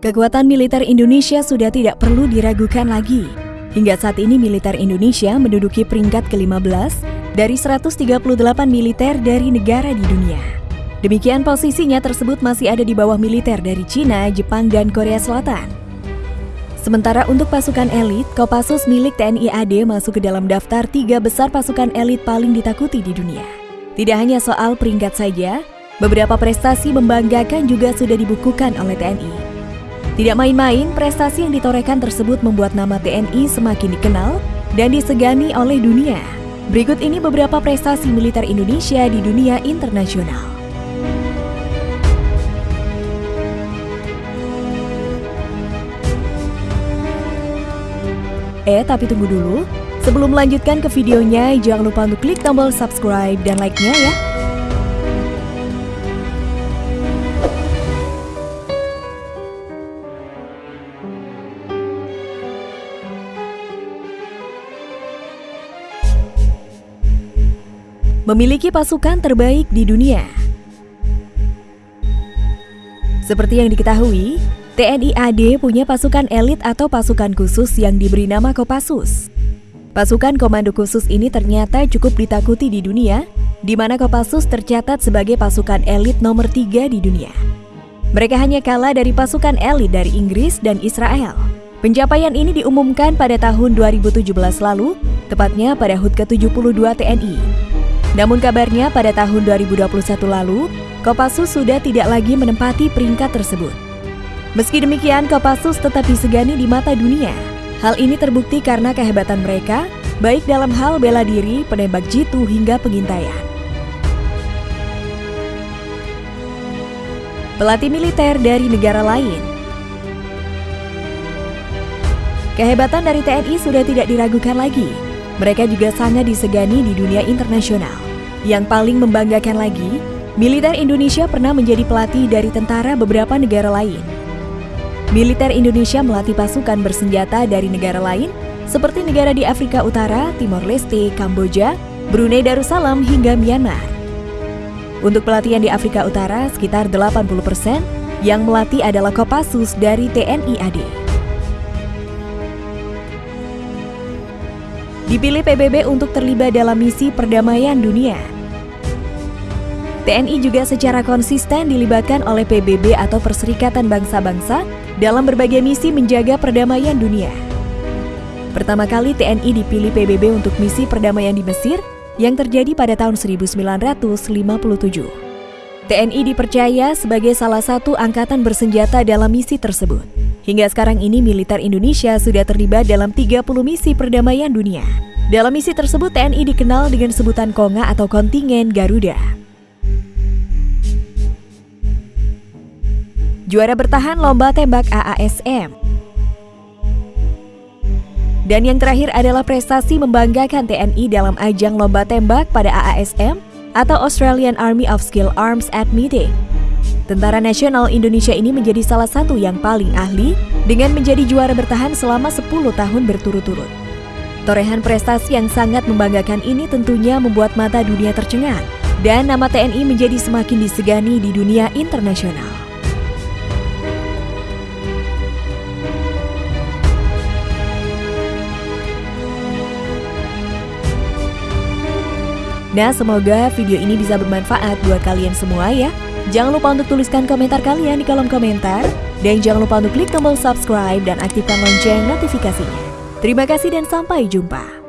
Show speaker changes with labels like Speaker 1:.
Speaker 1: Kekuatan militer Indonesia sudah tidak perlu diragukan lagi. Hingga saat ini militer Indonesia menduduki peringkat ke-15 dari 138 militer dari negara di dunia. Demikian posisinya tersebut masih ada di bawah militer dari Cina, Jepang, dan Korea Selatan. Sementara untuk pasukan elit, Kopassus milik TNI AD masuk ke dalam daftar tiga besar pasukan elit paling ditakuti di dunia. Tidak hanya soal peringkat saja, beberapa prestasi membanggakan juga sudah dibukukan oleh TNI. Tidak main-main, prestasi yang ditorehkan tersebut membuat nama TNI semakin dikenal dan disegani oleh dunia. Berikut ini beberapa prestasi militer Indonesia di dunia internasional. Eh, tapi tunggu dulu. Sebelum melanjutkan ke videonya, jangan lupa untuk klik tombol subscribe dan like-nya ya. Memiliki pasukan terbaik di dunia. Seperti yang diketahui, TNI AD punya pasukan elit atau pasukan khusus yang diberi nama Kopassus. Pasukan komando khusus ini ternyata cukup ditakuti di dunia, di mana Kopassus tercatat sebagai pasukan elit nomor tiga di dunia. Mereka hanya kalah dari pasukan elit dari Inggris dan Israel. Pencapaian ini diumumkan pada tahun 2017 lalu, tepatnya pada HUT ke-72 TNI. Namun kabarnya pada tahun 2021 lalu, Kopassus sudah tidak lagi menempati peringkat tersebut. Meski demikian, Kopassus tetap disegani di mata dunia. Hal ini terbukti karena kehebatan mereka, baik dalam hal bela diri, penembak jitu, hingga pengintaian. Pelatih militer dari negara lain Kehebatan dari TNI sudah tidak diragukan lagi, mereka juga sangat disegani di dunia internasional. Yang paling membanggakan lagi, militer Indonesia pernah menjadi pelatih dari tentara beberapa negara lain. Militer Indonesia melatih pasukan bersenjata dari negara lain seperti negara di Afrika Utara, Timor Leste, Kamboja, Brunei Darussalam, hingga Myanmar. Untuk pelatihan di Afrika Utara, sekitar 80% yang melatih adalah Kopassus dari TNI AD. Dipilih PBB untuk terlibat dalam misi perdamaian dunia. TNI juga secara konsisten dilibatkan oleh PBB atau Perserikatan Bangsa-Bangsa dalam berbagai misi menjaga perdamaian dunia. Pertama kali TNI dipilih PBB untuk misi perdamaian di Mesir yang terjadi pada tahun 1957. TNI dipercaya sebagai salah satu angkatan bersenjata dalam misi tersebut. Hingga sekarang ini militer Indonesia sudah terlibat dalam 30 misi perdamaian dunia. Dalam misi tersebut TNI dikenal dengan sebutan Konga atau kontingen Garuda. Juara bertahan lomba tembak AASM. Dan yang terakhir adalah prestasi membanggakan TNI dalam ajang lomba tembak pada AASM atau Australian Army of Skill Arms at Meeting Tentara Nasional Indonesia ini menjadi salah satu yang paling ahli dengan menjadi juara bertahan selama 10 tahun berturut-turut. Torehan prestasi yang sangat membanggakan ini tentunya membuat mata dunia tercengang dan nama TNI menjadi semakin disegani di dunia internasional. Nah, semoga video ini bisa bermanfaat buat kalian semua ya. Jangan lupa untuk tuliskan komentar kalian di kolom komentar. Dan jangan lupa untuk klik tombol subscribe dan aktifkan lonceng notifikasinya. Terima kasih dan sampai jumpa.